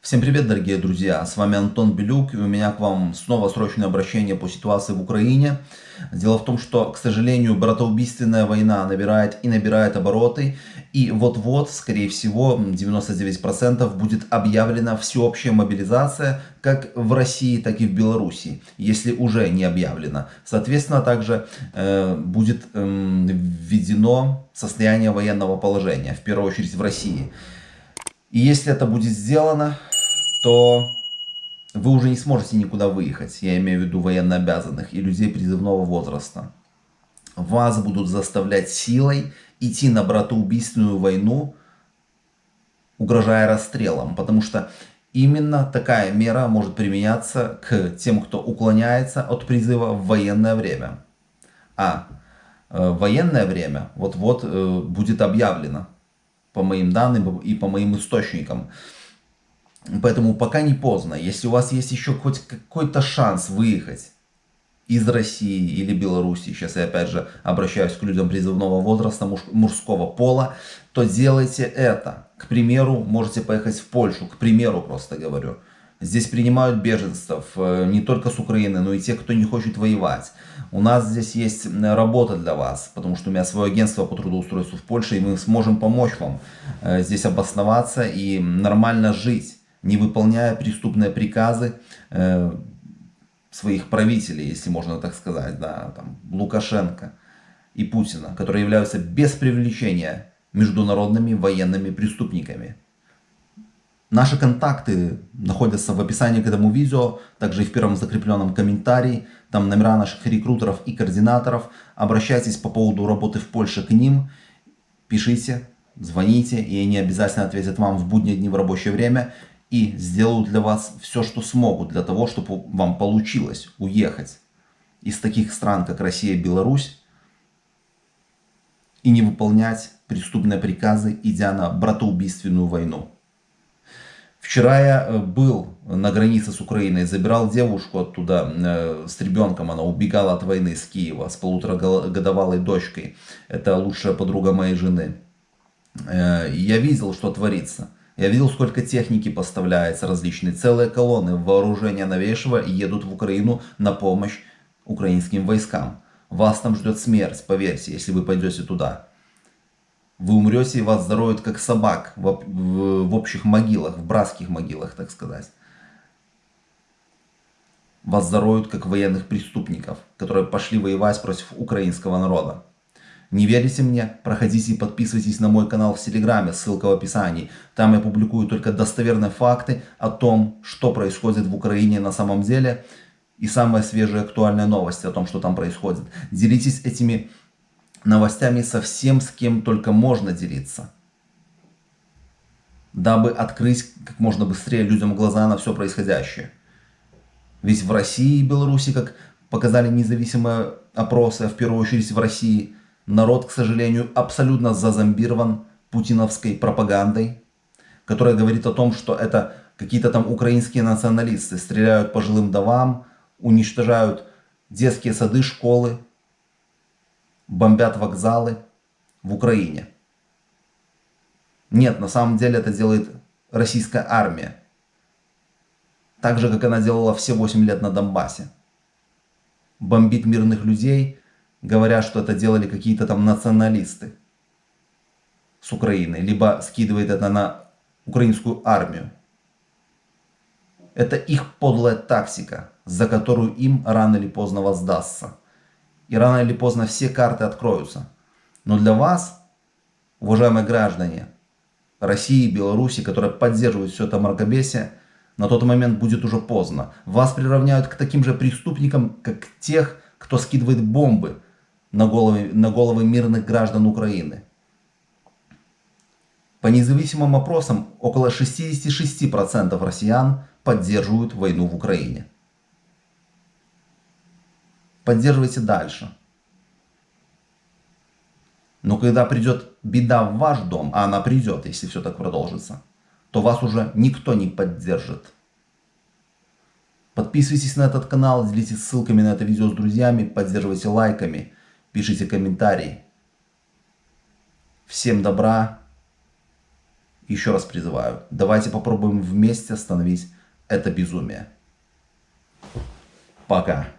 Всем привет, дорогие друзья! С вами Антон Белюк, и у меня к вам снова срочное обращение по ситуации в Украине. Дело в том, что, к сожалению, братоубийственная война набирает и набирает обороты, и вот-вот, скорее всего, 99% будет объявлена всеобщая мобилизация, как в России, так и в Беларуси, если уже не объявлена. Соответственно, также э, будет э, введено состояние военного положения, в первую очередь в России. И если это будет сделано, то вы уже не сможете никуда выехать, я имею в виду военнообязанных и людей призывного возраста. Вас будут заставлять силой идти на братоубийственную войну, угрожая расстрелом, потому что именно такая мера может применяться к тем, кто уклоняется от призыва в военное время. А э, военное время вот-вот э, будет объявлено по моим данным и по моим источникам. Поэтому пока не поздно. Если у вас есть еще хоть какой-то шанс выехать из России или Беларуси, сейчас я опять же обращаюсь к людям призывного возраста, муж, мужского пола, то делайте это. К примеру, можете поехать в Польшу, к примеру просто говорю. Здесь принимают беженцев э, не только с Украины, но и тех, кто не хочет воевать. У нас здесь есть работа для вас, потому что у меня свое агентство по трудоустройству в Польше, и мы сможем помочь вам э, здесь обосноваться и нормально жить не выполняя преступные приказы э, своих правителей, если можно так сказать, да, там, Лукашенко и Путина, которые являются без привлечения международными военными преступниками. Наши контакты находятся в описании к этому видео, также и в первом закрепленном комментарии. Там номера наших рекрутеров и координаторов. Обращайтесь по поводу работы в Польше к ним. Пишите, звоните, и они обязательно ответят вам в будние дни в рабочее время и сделают для вас все, что смогут, для того, чтобы вам получилось уехать из таких стран, как Россия и Беларусь, и не выполнять преступные приказы, идя на братоубийственную войну. Вчера я э, был на границе с Украиной, забирал девушку оттуда э, с ребенком, она убегала от войны с Киева, с полуторагодовалой дочкой. Это лучшая подруга моей жены. Э, я видел, что творится. Я видел, сколько техники поставляется различные. Целые колонны вооружения новейшего едут в Украину на помощь украинским войскам. Вас там ждет смерть, поверьте, если вы пойдете туда. Вы умрете и вас зароют как собак в, в, в общих могилах, в братских могилах, так сказать. Вас зароют как военных преступников, которые пошли воевать против украинского народа. Не верите мне? Проходите и подписывайтесь на мой канал в Телеграме, ссылка в описании. Там я публикую только достоверные факты о том, что происходит в Украине на самом деле. И самые свежие актуальные новости о том, что там происходит. Делитесь этими новостями со всем, с кем только можно делиться. Дабы открыть как можно быстрее людям глаза на все происходящее. Ведь в России и Беларуси, как показали независимые опросы, а в первую очередь в России – народ, к сожалению, абсолютно зазомбирован путиновской пропагандой, которая говорит о том, что это какие-то там украинские националисты стреляют по жилым домам, уничтожают детские сады, школы, бомбят вокзалы в Украине. Нет, на самом деле это делает российская армия. Так же, как она делала все 8 лет на Донбассе. Бомбит мирных людей, говоря, что это делали какие-то там националисты с Украины, либо скидывает это на украинскую армию. Это их подлая тактика, за которую им рано или поздно воздастся. И рано или поздно все карты откроются. Но для вас, уважаемые граждане России и Беларуси, которые поддерживают все это мракобесие, на тот момент будет уже поздно. Вас приравняют к таким же преступникам, как тех, кто скидывает бомбы на головы, на головы мирных граждан Украины. По независимым опросам, около 66% россиян поддерживают войну в Украине. Поддерживайте дальше. Но когда придет беда в ваш дом, а она придет, если все так продолжится, то вас уже никто не поддержит. Подписывайтесь на этот канал, делитесь ссылками на это видео с друзьями, поддерживайте лайками пишите комментарии. Всем добра Еще раз призываю, давайте попробуем вместе остановить это безумие. Пока.